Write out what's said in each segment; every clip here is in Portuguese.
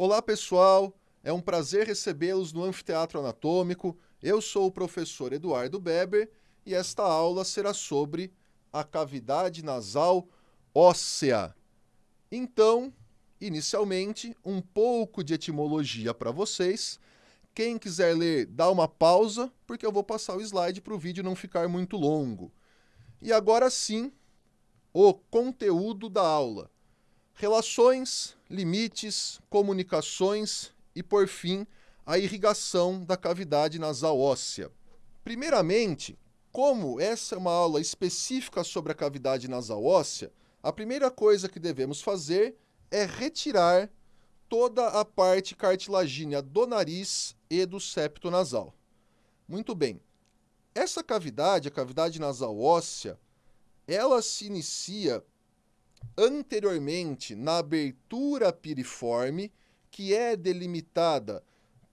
Olá, pessoal! É um prazer recebê-los no Anfiteatro Anatômico. Eu sou o professor Eduardo Beber e esta aula será sobre a cavidade nasal óssea. Então, inicialmente, um pouco de etimologia para vocês. Quem quiser ler, dá uma pausa, porque eu vou passar o slide para o vídeo não ficar muito longo. E agora sim, o conteúdo da aula. Relações, limites, comunicações e, por fim, a irrigação da cavidade nasal óssea. Primeiramente, como essa é uma aula específica sobre a cavidade nasal óssea, a primeira coisa que devemos fazer é retirar toda a parte cartilagínea do nariz e do septo nasal. Muito bem. Essa cavidade, a cavidade nasal óssea, ela se inicia anteriormente na abertura piriforme, que é delimitada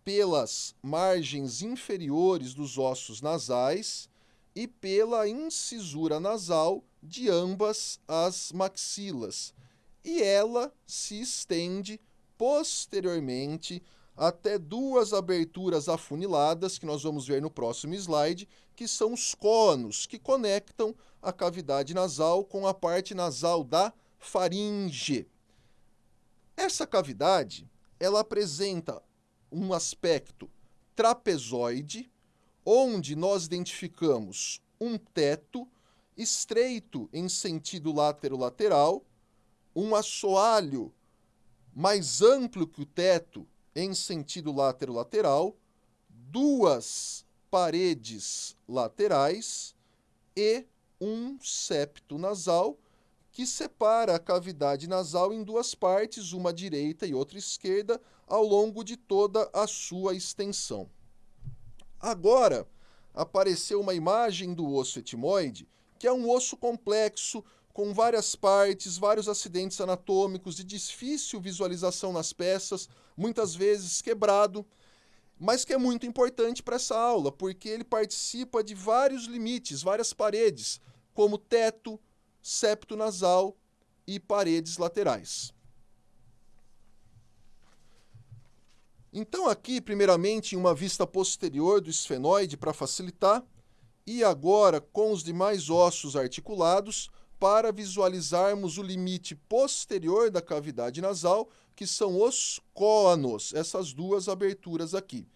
pelas margens inferiores dos ossos nasais e pela incisura nasal de ambas as maxilas. E ela se estende posteriormente até duas aberturas afuniladas, que nós vamos ver no próximo slide, que são os cônos, que conectam a cavidade nasal com a parte nasal da faringe. Essa cavidade, ela apresenta um aspecto trapezoide, onde nós identificamos um teto estreito em sentido látero-lateral, um assoalho mais amplo que o teto em sentido látero-lateral, duas paredes laterais e um septo nasal que separa a cavidade nasal em duas partes, uma direita e outra esquerda, ao longo de toda a sua extensão. Agora, apareceu uma imagem do osso etimoide, que é um osso complexo, com várias partes, vários acidentes anatômicos de difícil visualização nas peças, muitas vezes quebrado, mas que é muito importante para essa aula, porque ele participa de vários limites, várias paredes, como teto, septo nasal e paredes laterais. Então aqui, primeiramente, em uma vista posterior do esfenoide para facilitar, e agora com os demais ossos articulados para visualizarmos o limite posterior da cavidade nasal, que são os côanos, essas duas aberturas aqui.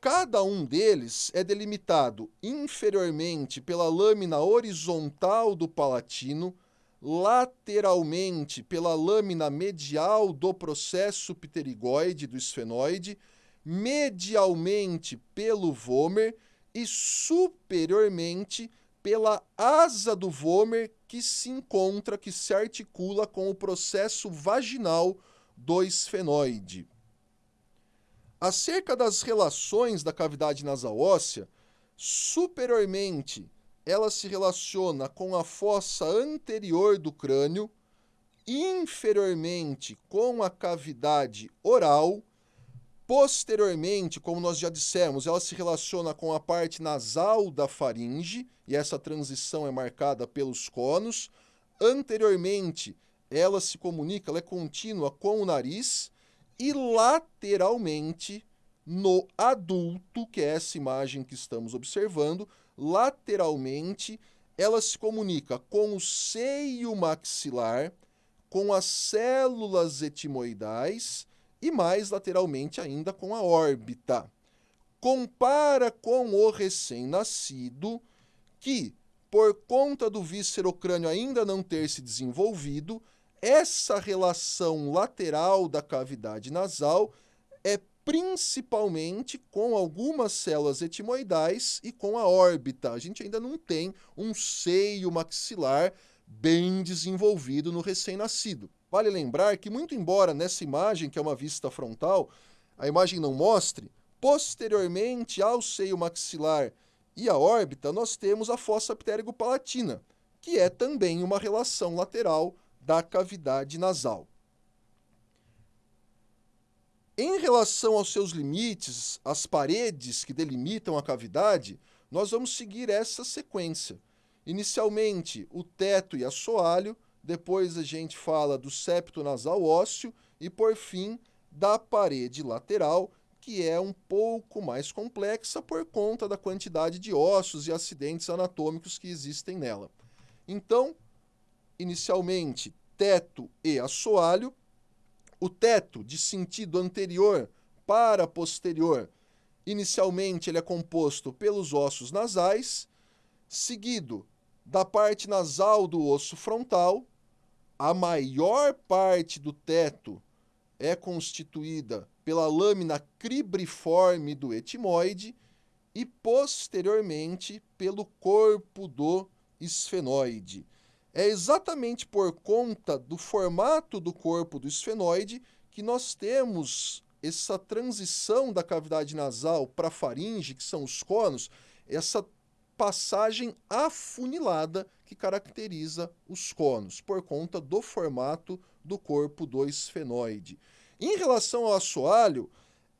Cada um deles é delimitado inferiormente pela lâmina horizontal do palatino, lateralmente pela lâmina medial do processo pterigoide do esfenoide, medialmente pelo vômer e superiormente pela asa do vômer que se encontra, que se articula com o processo vaginal do esfenoide. Acerca das relações da cavidade nasal óssea, superiormente ela se relaciona com a fossa anterior do crânio, inferiormente com a cavidade oral, posteriormente, como nós já dissemos, ela se relaciona com a parte nasal da faringe, e essa transição é marcada pelos cônos. Anteriormente, ela se comunica, ela é contínua com o nariz, e lateralmente no adulto, que é essa imagem que estamos observando, lateralmente ela se comunica com o seio maxilar, com as células etimoidais e mais lateralmente ainda com a órbita. Compara com o recém-nascido que, por conta do viscerocrânio ainda não ter se desenvolvido, essa relação lateral da cavidade nasal é principalmente com algumas células etimoidais e com a órbita. A gente ainda não tem um seio maxilar bem desenvolvido no recém-nascido. Vale lembrar que, muito embora nessa imagem, que é uma vista frontal, a imagem não mostre, posteriormente ao seio maxilar e à órbita, nós temos a fossa ptérigo-palatina, que é também uma relação lateral da cavidade nasal. Em relação aos seus limites, as paredes que delimitam a cavidade, nós vamos seguir essa sequência. Inicialmente, o teto e assoalho, depois a gente fala do septo nasal ósseo e, por fim, da parede lateral, que é um pouco mais complexa por conta da quantidade de ossos e acidentes anatômicos que existem nela. Então, inicialmente, teto e assoalho. O teto, de sentido anterior para posterior, inicialmente ele é composto pelos ossos nasais, seguido da parte nasal do osso frontal. A maior parte do teto é constituída pela lâmina cribriforme do etimoide e posteriormente pelo corpo do esfenoide. É exatamente por conta do formato do corpo do esfenoide que nós temos essa transição da cavidade nasal para a faringe, que são os conos, essa passagem afunilada que caracteriza os conos, por conta do formato do corpo do esfenoide. Em relação ao assoalho,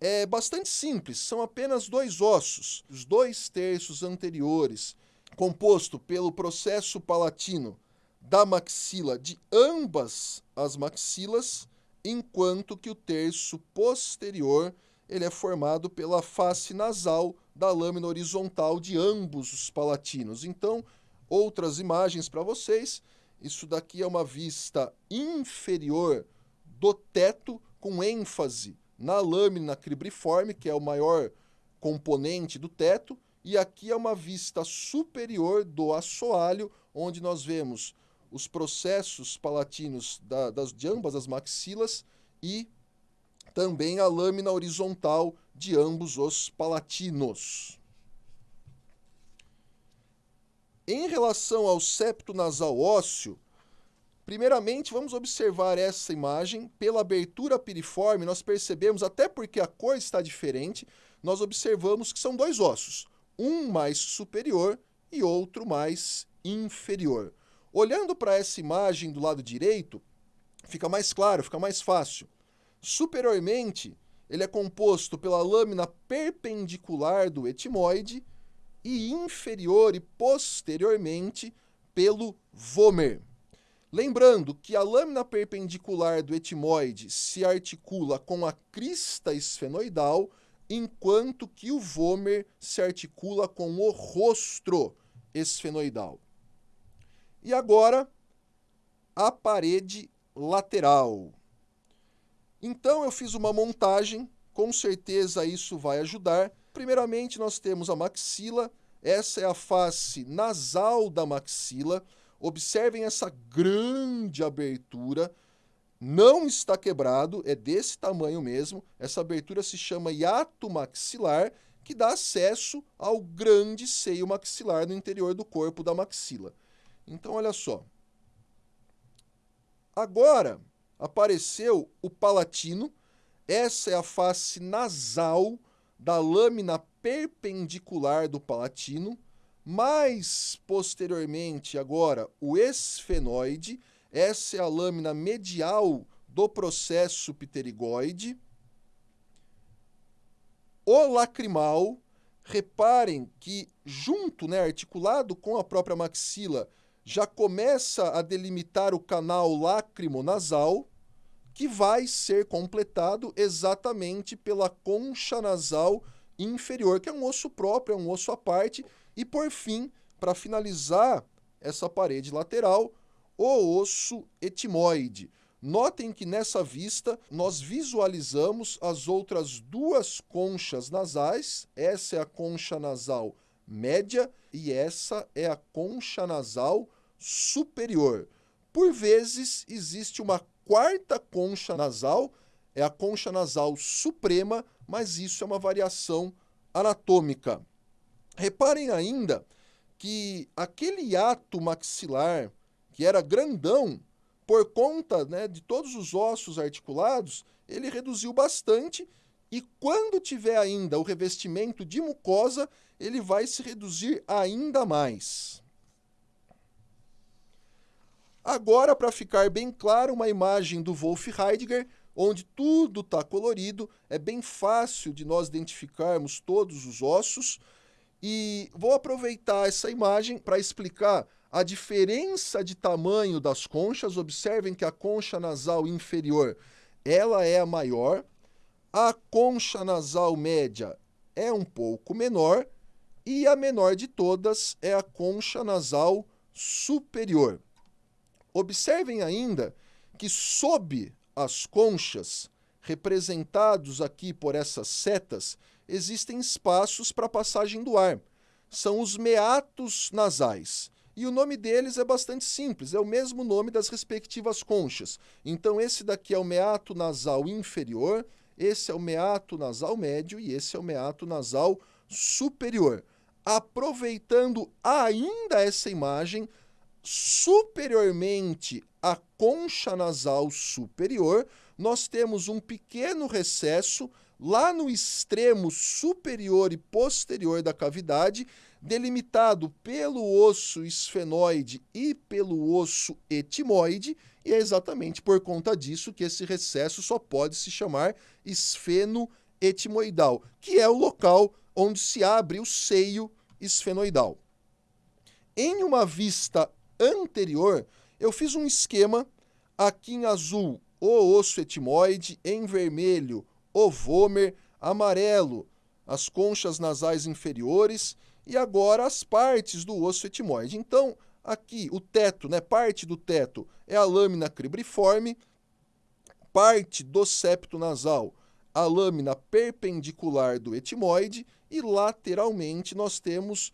é bastante simples, são apenas dois ossos, os dois terços anteriores, composto pelo processo palatino da maxila de ambas as maxilas, enquanto que o terço posterior ele é formado pela face nasal da lâmina horizontal de ambos os palatinos. Então, outras imagens para vocês. Isso daqui é uma vista inferior do teto, com ênfase na lâmina cribriforme, que é o maior componente do teto, e aqui é uma vista superior do assoalho, onde nós vemos os processos palatinos da, das, de ambas as maxilas e também a lâmina horizontal de ambos os palatinos. Em relação ao septo nasal ósseo, primeiramente vamos observar essa imagem. Pela abertura piriforme, nós percebemos, até porque a cor está diferente, nós observamos que são dois ossos, um mais superior e outro mais inferior. Olhando para essa imagem do lado direito, fica mais claro, fica mais fácil. Superiormente, ele é composto pela lâmina perpendicular do etimoide e inferior e posteriormente pelo vômer. Lembrando que a lâmina perpendicular do etimoide se articula com a crista esfenoidal, enquanto que o vômer se articula com o rostro esfenoidal. E agora, a parede lateral. Então eu fiz uma montagem, com certeza isso vai ajudar. Primeiramente nós temos a maxila, essa é a face nasal da maxila. Observem essa grande abertura, não está quebrado, é desse tamanho mesmo. Essa abertura se chama hiato maxilar, que dá acesso ao grande seio maxilar no interior do corpo da maxila. Então, olha só. Agora apareceu o palatino. Essa é a face nasal da lâmina perpendicular do palatino. Mais posteriormente, agora, o esfenoide. Essa é a lâmina medial do processo pterigoide. O lacrimal, reparem que junto, né, articulado com a própria maxila, já começa a delimitar o canal lacrimonasal, que vai ser completado exatamente pela concha nasal inferior, que é um osso próprio, é um osso à parte, e por fim, para finalizar essa parede lateral, o osso etimoide. Notem que nessa vista nós visualizamos as outras duas conchas nasais, essa é a concha nasal média e essa é a concha nasal superior. Por vezes, existe uma quarta concha nasal, é a concha nasal suprema, mas isso é uma variação anatômica. Reparem ainda que aquele ato maxilar, que era grandão, por conta né, de todos os ossos articulados, ele reduziu bastante e quando tiver ainda o revestimento de mucosa, ele vai se reduzir ainda mais. Agora, para ficar bem claro, uma imagem do Wolf Heidegger, onde tudo está colorido, é bem fácil de nós identificarmos todos os ossos. E vou aproveitar essa imagem para explicar a diferença de tamanho das conchas. Observem que a concha nasal inferior ela é a maior, A concha nasal média é um pouco menor e a menor de todas é a concha nasal superior. Observem ainda que sob as conchas, representados aqui por essas setas, existem espaços para passagem do ar. São os meatos nasais. E o nome deles é bastante simples, é o mesmo nome das respectivas conchas. Então, esse daqui é o meato nasal inferior, esse é o meato nasal médio e esse é o meato nasal superior. Aproveitando ainda essa imagem, superiormente à concha nasal superior, nós temos um pequeno recesso lá no extremo superior e posterior da cavidade, delimitado pelo osso esfenoide e pelo osso etimoide, e é exatamente por conta disso que esse recesso só pode se chamar esfenoetimoidal, que é o local onde se abre o seio esfenoidal. Em uma vista anterior, eu fiz um esquema aqui em azul o osso etimoide, em vermelho o vômer, amarelo as conchas nasais inferiores e agora as partes do osso etimoide. Então, aqui o teto, né, parte do teto é a lâmina cribriforme, parte do septo nasal, a lâmina perpendicular do etimoide e lateralmente nós temos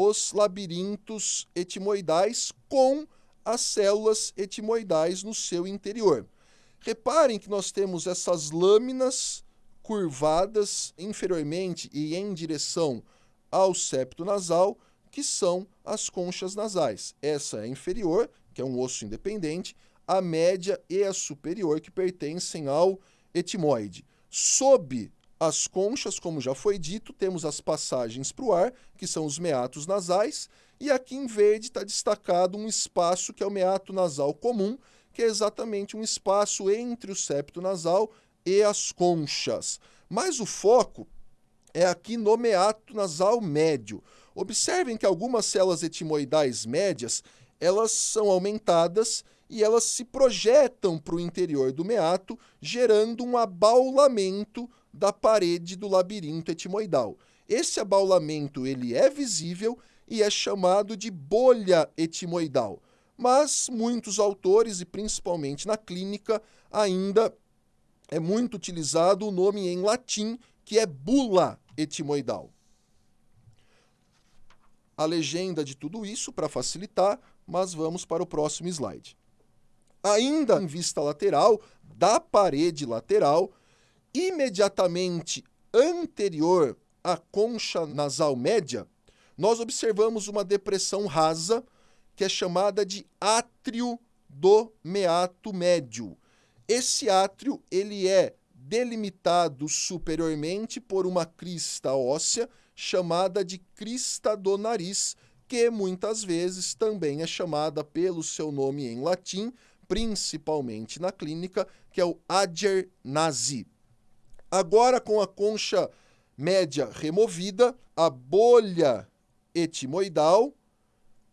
os labirintos etimoidais com as células etimoidais no seu interior. Reparem que nós temos essas lâminas curvadas inferiormente e em direção ao septo nasal, que são as conchas nasais. Essa é inferior, que é um osso independente, a média e a superior, que pertencem ao etimoide. Sob as conchas, como já foi dito, temos as passagens para o ar, que são os meatos nasais, e aqui em verde está destacado um espaço que é o meato nasal comum, que é exatamente um espaço entre o septo nasal e as conchas. Mas o foco é aqui no meato nasal médio. Observem que algumas células etimoidais médias, elas são aumentadas e elas se projetam para o interior do meato, gerando um abaulamento da parede do labirinto etimoidal. Esse abaulamento ele é visível e é chamado de bolha etimoidal mas muitos autores, e principalmente na clínica, ainda é muito utilizado o nome em latim, que é bula etimoidal. A legenda de tudo isso para facilitar, mas vamos para o próximo slide. Ainda em vista lateral da parede lateral, imediatamente anterior à concha nasal média, nós observamos uma depressão rasa que é chamada de átrio do meato médio. Esse átrio ele é delimitado superiormente por uma crista óssea chamada de crista do nariz, que muitas vezes também é chamada pelo seu nome em latim, principalmente na clínica, que é o Ager nasi. Agora, com a concha média removida, a bolha etimoidal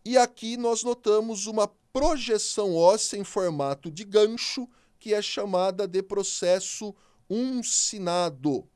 e aqui nós notamos uma projeção óssea em formato de gancho, que é chamada de processo uncinado.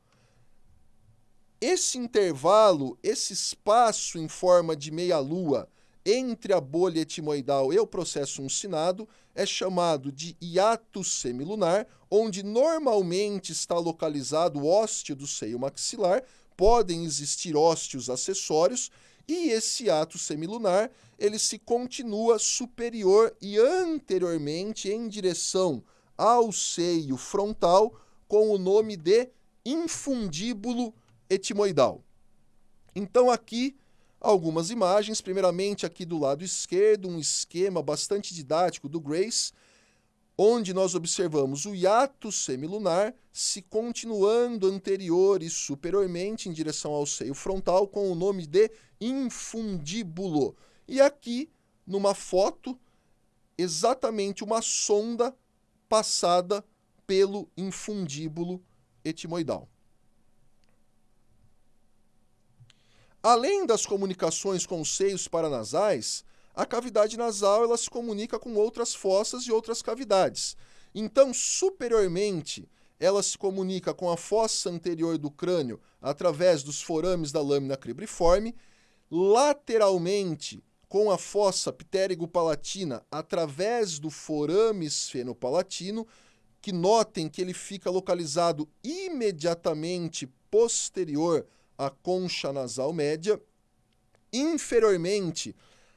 Esse intervalo, esse espaço em forma de meia-lua entre a bolha etimoidal e o processo uncinado é chamado de hiato semilunar, onde normalmente está localizado o ósteo do seio maxilar, podem existir ósteos acessórios, e esse ato semilunar, ele se continua superior e anteriormente em direção ao seio frontal com o nome de infundíbulo etimoidal. Então aqui algumas imagens, primeiramente aqui do lado esquerdo, um esquema bastante didático do Grace, onde nós observamos o hiato semilunar se continuando anterior e superiormente em direção ao seio frontal com o nome de infundíbulo. E aqui, numa foto, exatamente uma sonda passada pelo infundíbulo etimoidal. Além das comunicações com os seios paranasais, a cavidade nasal ela se comunica com outras fossas e outras cavidades. Então, superiormente, ela se comunica com a fossa anterior do crânio através dos forames da lâmina cribriforme, lateralmente com a fossa ptérigo-palatina através do forame esfenopalatino, que notem que ele fica localizado imediatamente posterior à concha nasal média. Inferiormente,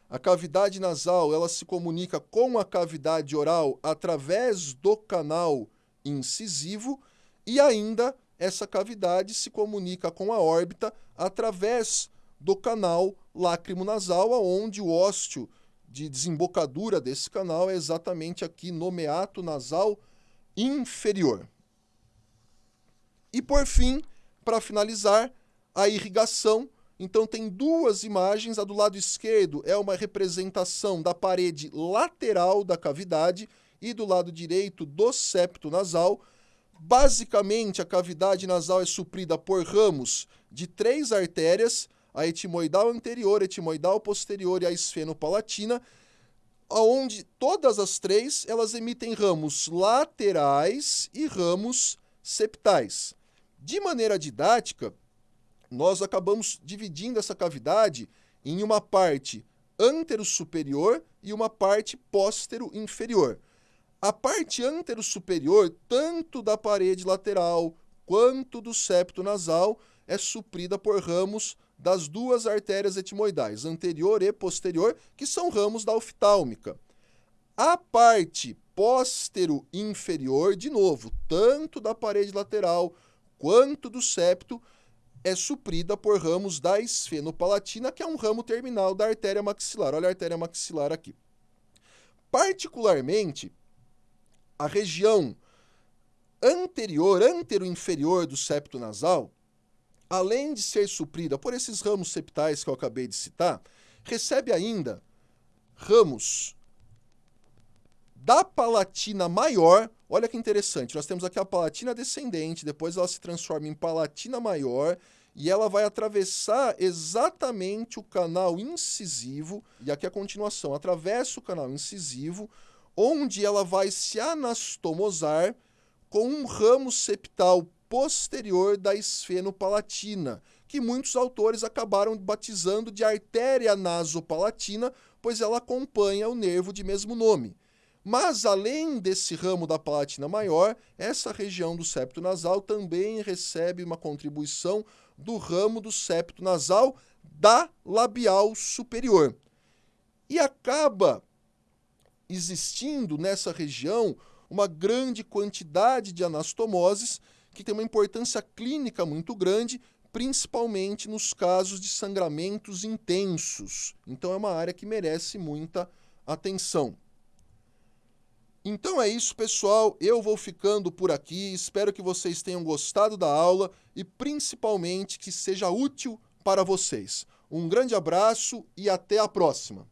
a cavidade nasal ela se comunica com a cavidade oral através do canal incisivo e ainda essa cavidade se comunica com a órbita através do canal lácrimo-nasal, onde o ósteo de desembocadura desse canal é exatamente aqui no meato nasal inferior. E por fim, para finalizar, a irrigação. Então tem duas imagens, a do lado esquerdo é uma representação da parede lateral da cavidade e do lado direito do septo nasal. Basicamente, a cavidade nasal é suprida por ramos de três artérias, a etimoidal anterior, a etimoidal posterior e a esfenopalatina, onde todas as três elas emitem ramos laterais e ramos septais. De maneira didática, nós acabamos dividindo essa cavidade em uma parte antero-superior e uma parte póstero-inferior. A parte antero-superior, tanto da parede lateral quanto do septo nasal, é suprida por ramos das duas artérias etimoidais, anterior e posterior, que são ramos da oftálmica. A parte póstero-inferior, de novo, tanto da parede lateral quanto do septo, é suprida por ramos da esfenopalatina, que é um ramo terminal da artéria maxilar. Olha a artéria maxilar aqui. Particularmente, a região anterior, antero-inferior do septo nasal, além de ser suprida por esses ramos septais que eu acabei de citar, recebe ainda ramos da palatina maior. Olha que interessante, nós temos aqui a palatina descendente, depois ela se transforma em palatina maior e ela vai atravessar exatamente o canal incisivo, e aqui a continuação, atravessa o canal incisivo, onde ela vai se anastomosar com um ramo septal posterior da esfenopalatina, que muitos autores acabaram batizando de artéria nasopalatina, pois ela acompanha o nervo de mesmo nome. Mas além desse ramo da palatina maior, essa região do septo nasal também recebe uma contribuição do ramo do septo nasal da labial superior. E acaba existindo nessa região uma grande quantidade de anastomoses que tem uma importância clínica muito grande, principalmente nos casos de sangramentos intensos. Então é uma área que merece muita atenção. Então é isso, pessoal. Eu vou ficando por aqui. Espero que vocês tenham gostado da aula e principalmente que seja útil para vocês. Um grande abraço e até a próxima.